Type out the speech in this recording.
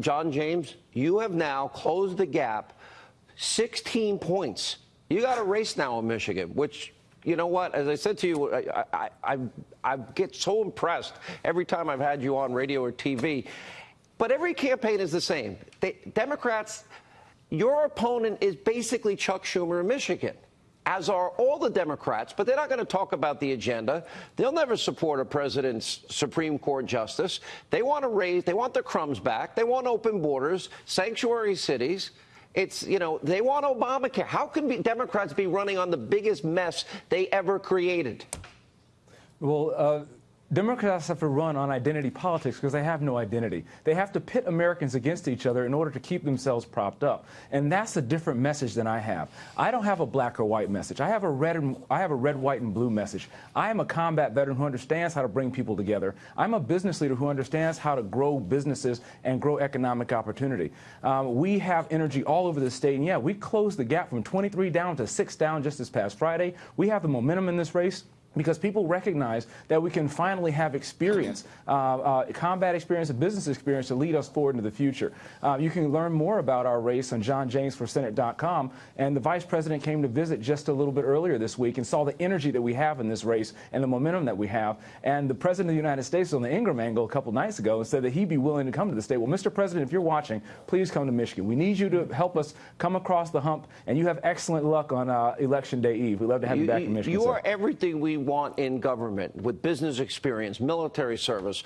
John James, you have now closed the gap 16 points. You got a race now in Michigan, which you know what? As I said to you, I, I, I, I, get so impressed every time I've had you on radio or TV. But every campaign is the same. They, Democrats, your opponent is basically Chuck Schumer in Michigan as are all the Democrats, but they're not going to talk about the agenda. They'll never support a president's Supreme Court justice. They want to raise, they want the crumbs back. They want open borders, sanctuary cities. It's, you know, they want Obamacare. How can be, Democrats be running on the biggest mess they ever created? Well, uh Democrats have to run on identity politics because they have no identity. They have to pit Americans against each other in order to keep themselves propped up. And that's a different message than I have. I don't have a black or white message. I have a red and, I have a red, white, and blue message. I am a combat veteran who understands how to bring people together. I'm a business leader who understands how to grow businesses and grow economic opportunity. Um, we have energy all over the state. And yeah, we closed the gap from 23 down to 6 down just this past Friday. We have the momentum in this race because people recognize that we can finally have experience, uh, uh, combat experience and business experience to lead us forward into the future. Uh, you can learn more about our race on johnjamesforsenate.com. And the vice president came to visit just a little bit earlier this week and saw the energy that we have in this race and the momentum that we have. And the president of the United States on the Ingraham Angle a couple nights ago and said that he'd be willing to come to the state. Well, Mr. President, if you're watching, please come to Michigan. We need you to help us come across the hump, and you have excellent luck on uh, Election Day Eve. We'd love to have you, you back in Michigan. You are everything we want in government with business experience, military service,